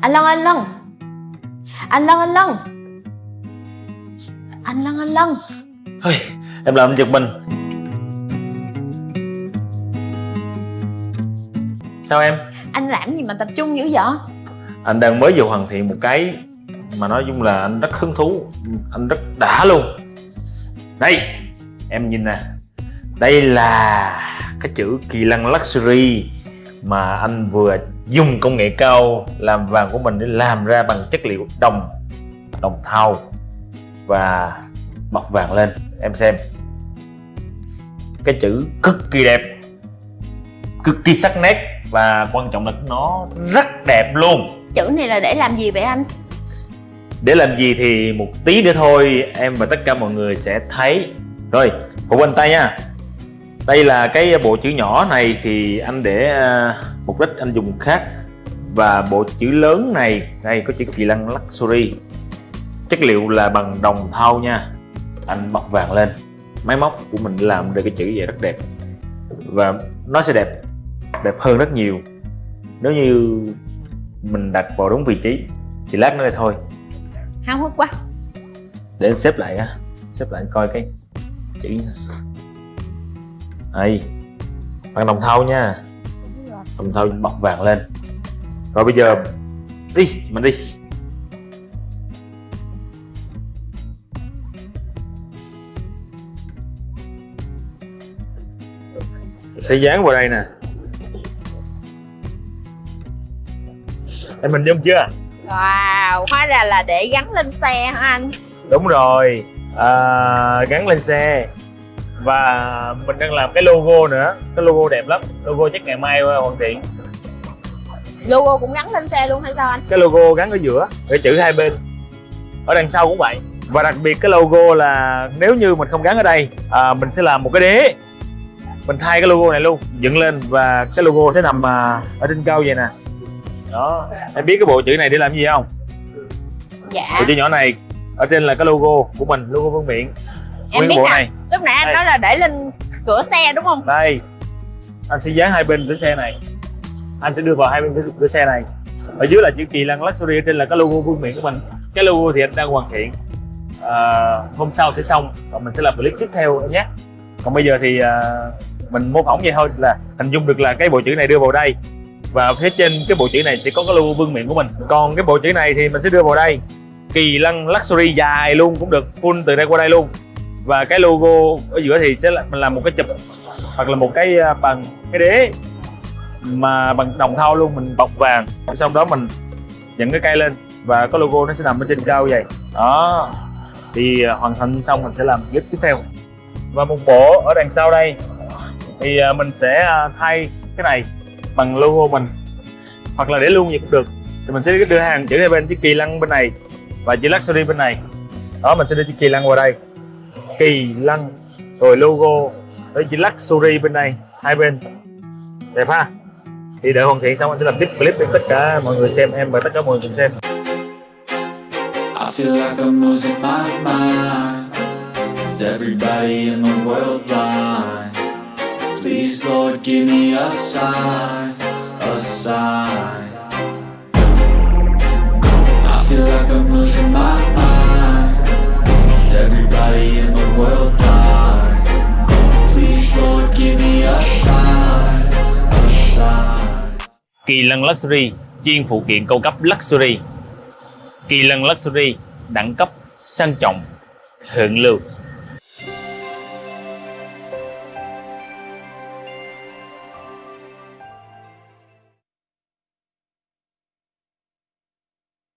Anh Lân, anh Lân Anh Lân, anh Lân Anh Lân, anh Lân Hơi, em làm giật mình. Sao em? Anh làm gì mà tập trung dữ vậy? Anh đang mới vừa hoàn thiện một cái Mà nói chung là anh rất hứng thú. Anh rất đã luôn. Đây, em nhìn nè. Đây là cái chữ kỳ lân luxury Mà anh vừa dùng công nghệ cao làm vàng của mình để làm ra bằng chất liệu đồng Đồng thau Và bọc vàng lên. Em xem. Cái chữ cực kỳ đẹp Cực kỳ sắc nét Và quan trọng là nó rất đẹp luôn. Chữ này là để làm gì vậy anh? Để làm gì thì một tí nữa thôi em và tất cả mọi người sẽ thấy. Rồi, phụ bên tay nha Đây là cái bộ chữ nhỏ này thì anh để à, mục đích anh dùng khác. Và bộ chữ lớn này, đây có chữ kỳ lân luxury. Chất liệu là bằng đồng thau nha. Anh bọc vàng lên. Máy móc của mình làm được cái chữ vậy rất đẹp. Và nó sẽ đẹp Đẹp hơn rất nhiều. Nếu như mình đặt vào đúng vị trí Thì lát nữa đây thôi. Háo hức quá. Để anh xếp lại á. Xếp lại coi cái chữ đây bằng đồng thau nha. Đồng thau bọc vàng lên. Rồi bây giờ đi mình đi. Sẽ dán vào đây nè. Em mình dung chưa? Wow, hóa ra là để gắn lên xe hả anh? đúng rồi. À, gắn lên xe và mình đang làm cái logo nữa. Cái logo đẹp lắm. Logo chắc ngày mai hoàn thiện. Logo cũng gắn lên xe luôn hay sao anh? cái logo gắn ở giữa cái chữ hai bên. Ở đằng sau cũng vậy. Và đặc biệt cái logo là nếu như mình không gắn ở đây à, mình sẽ làm một cái đế. Mình thay cái logo này luôn dựng lên. Và cái logo sẽ nằm à, ở trên cao vậy nè. Đó. Em biết cái bộ chữ này để làm gì không? Dạ. Bộ chữ nhỏ này ở trên là cái logo của mình logo vương miện Em biết nè. này. Lúc nãy anh Đây. nói là để lên cửa xe đúng không? đây. Anh sẽ dán hai bên cửa xe này. Anh sẽ đưa vào hai bên cửa- cửa xe này. Ở dưới là chữ kỳ lân luxury ở trên là cái logo vương miện của mình. Cái logo thì anh đang hoàn thiện. À, hôm sau sẽ xong và mình sẽ làm clip tiếp theo nhé. Còn bây giờ thì à, mình mô phỏng vậy thôi là hình dung được là cái bộ chữ này đưa vào đây. Và phía trên cái bộ chữ này sẽ có cái logo vương miện của mình. Còn cái bộ chữ này thì mình sẽ đưa vào đây. Kỳ lân luxury dài luôn cũng được full từ đây qua đây luôn và cái logo ở giữa thì sẽ là mình làm một cái chụp hoặc là một cái à, bằng cái đế mà bằng đồng thau luôn, mình bọc vàng. Xong đó mình dẫn cái cây lên và có logo nó sẽ nằm ở trên cao vậy. Đó. Thì à, hoàn thành xong mình sẽ làm clip tiếp theo. Và một bộ ở đằng sau đây thì à, mình sẽ thay cái này bằng logo mình hoặc là để luôn vậy cũng được. Thì mình sẽ đưa hàng chữ hai bên chiếc kỳ lăng bên này và chữ luxury bên này. Đó, mình sẽ đưa chiếc kỳ lăng vào đây kỳ lân rồi logo. Với chỉ luxury bên này hai bên. Đẹp ha? Thì đợi hoàn thiện xong anh sẽ làm tiếp clip để tất cả mọi người xem em và tất cả mọi người cùng xem. I feel like I'm losing my mind. Is everybody in the world blind? Please Lord give me a sign, a sign. Kỳ lân luxury, chuyên phụ kiện cao cấp luxury. Kỳ lân luxury, đẳng cấp sang trọng, thượng lưu.